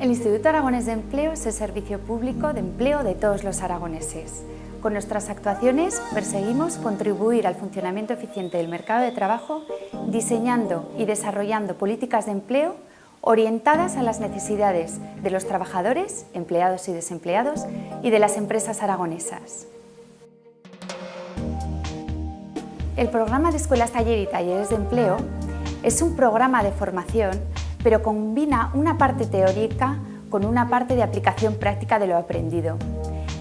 El Instituto Aragonés de Empleo es el servicio público de empleo de todos los aragoneses. Con nuestras actuaciones perseguimos contribuir al funcionamiento eficiente del mercado de trabajo diseñando y desarrollando políticas de empleo orientadas a las necesidades de los trabajadores, empleados y desempleados, y de las empresas aragonesas. El programa de Escuelas Taller y Talleres de Empleo es un programa de formación pero combina una parte teórica con una parte de aplicación práctica de lo aprendido.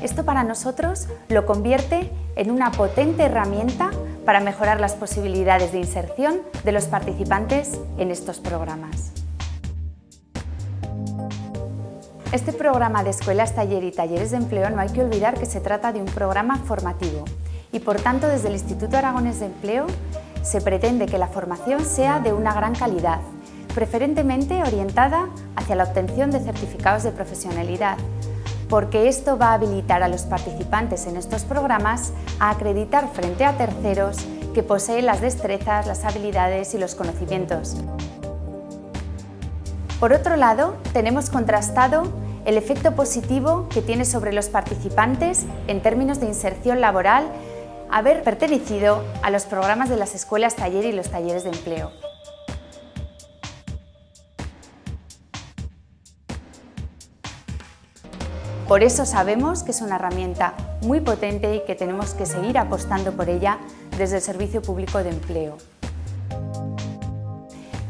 Esto para nosotros lo convierte en una potente herramienta para mejorar las posibilidades de inserción de los participantes en estos programas. Este programa de escuelas, taller y talleres de empleo no hay que olvidar que se trata de un programa formativo y por tanto desde el Instituto Aragones de Empleo se pretende que la formación sea de una gran calidad, preferentemente orientada hacia la obtención de certificados de profesionalidad, porque esto va a habilitar a los participantes en estos programas a acreditar frente a terceros que poseen las destrezas, las habilidades y los conocimientos. Por otro lado, tenemos contrastado el efecto positivo que tiene sobre los participantes en términos de inserción laboral haber pertenecido a los programas de las escuelas taller y los talleres de empleo. Por eso sabemos que es una herramienta muy potente y que tenemos que seguir apostando por ella desde el Servicio Público de Empleo.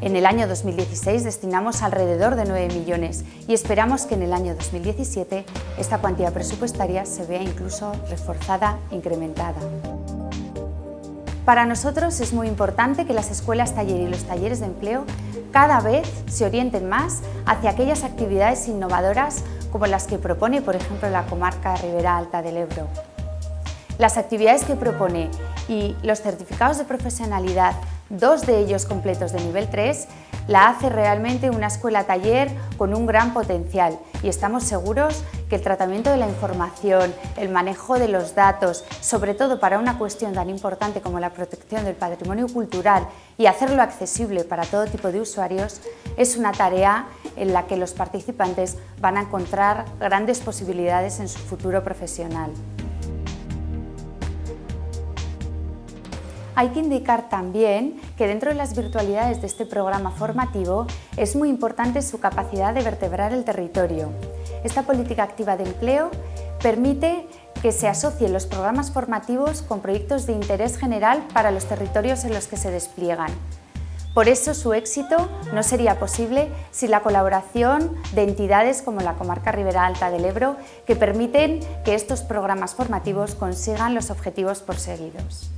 En el año 2016 destinamos alrededor de 9 millones y esperamos que en el año 2017 esta cuantía presupuestaria se vea incluso reforzada, incrementada. Para nosotros es muy importante que las escuelas taller y los talleres de empleo cada vez se orienten más hacia aquellas actividades innovadoras como las que propone, por ejemplo, la comarca Ribera Alta del Ebro. Las actividades que propone y los certificados de profesionalidad, dos de ellos completos de nivel 3, la hace realmente una escuela-taller con un gran potencial y estamos seguros que el tratamiento de la información, el manejo de los datos, sobre todo para una cuestión tan importante como la protección del patrimonio cultural y hacerlo accesible para todo tipo de usuarios, es una tarea en la que los participantes van a encontrar grandes posibilidades en su futuro profesional. Hay que indicar también que dentro de las virtualidades de este programa formativo es muy importante su capacidad de vertebrar el territorio. Esta política activa de empleo permite que se asocien los programas formativos con proyectos de interés general para los territorios en los que se despliegan. Por eso su éxito no sería posible sin la colaboración de entidades como la Comarca Ribera Alta del Ebro que permiten que estos programas formativos consigan los objetivos perseguidos.